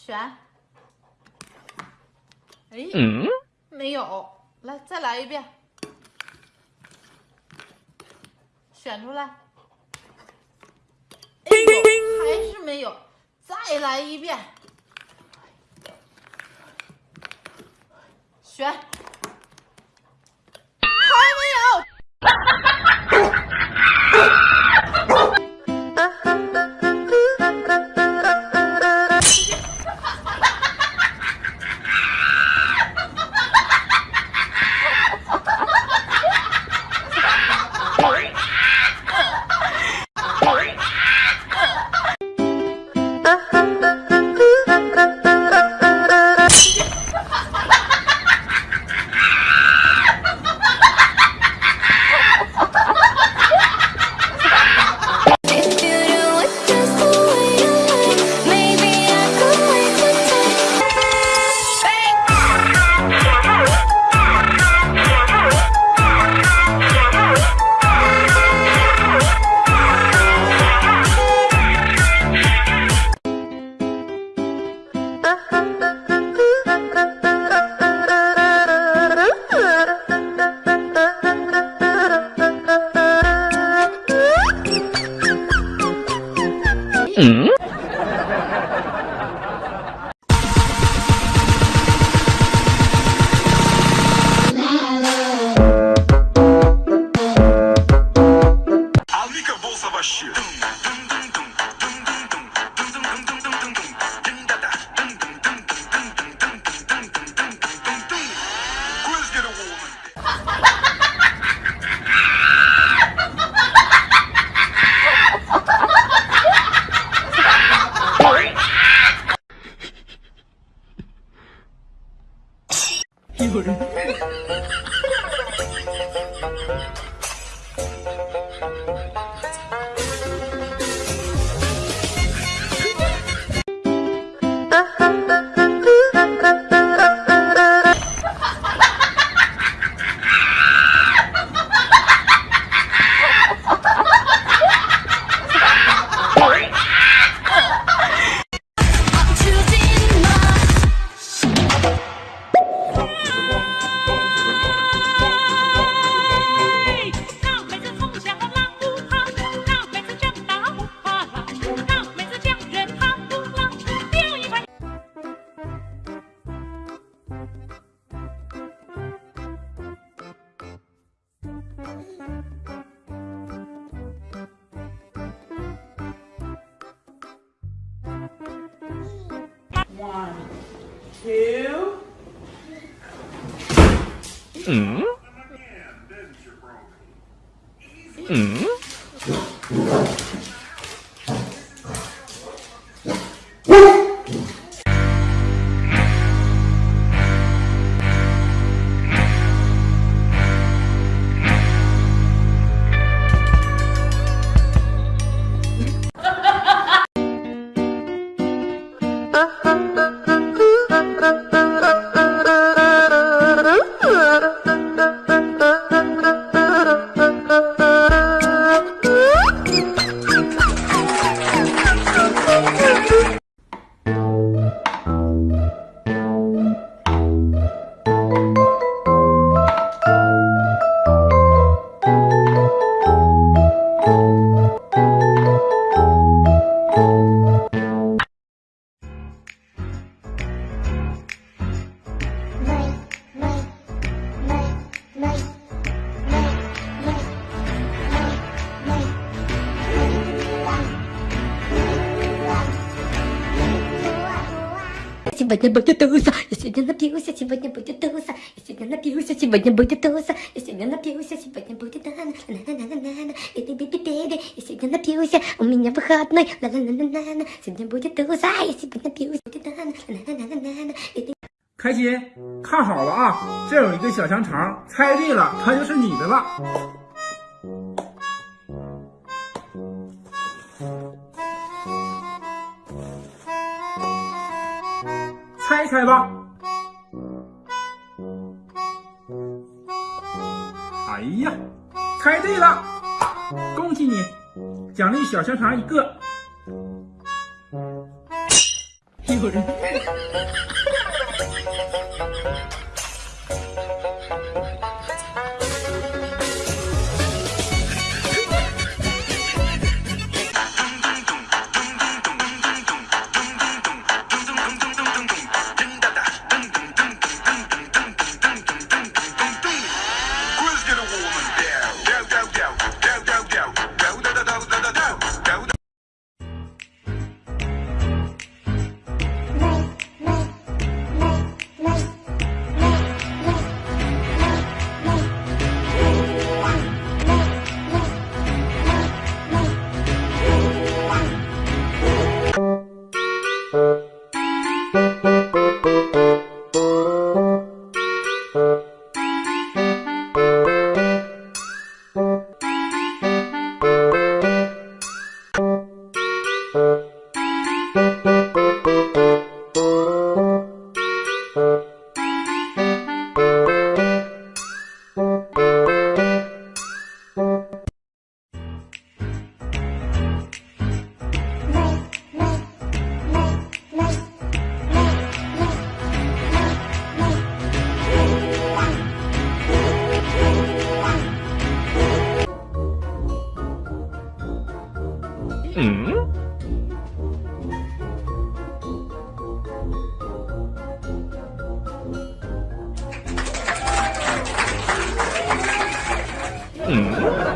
选。哎没有。来再来一遍。选出来。哎呦还是没有。再来一遍。选。Uh-huh. 嗯。有人。One, two. Mm? Mm? сегодня будет туса, я сегодня напьюся, сегодня будет туса, я сегодня напьюся, сегодня будет туса, я сегодня напьюся, сегодня будет на на на на на на и ты биби биби, я сегодня напьюся, у меня выходной, на на на на на сегодня будет туса, я сегодня напьюся, будет на на на на на на и ты 开心，看好了啊！这有一个小香肠，猜对了，它就是你的了。 猜吧！哎呀，猜对了，恭喜你，奖励小香肠一个。有人。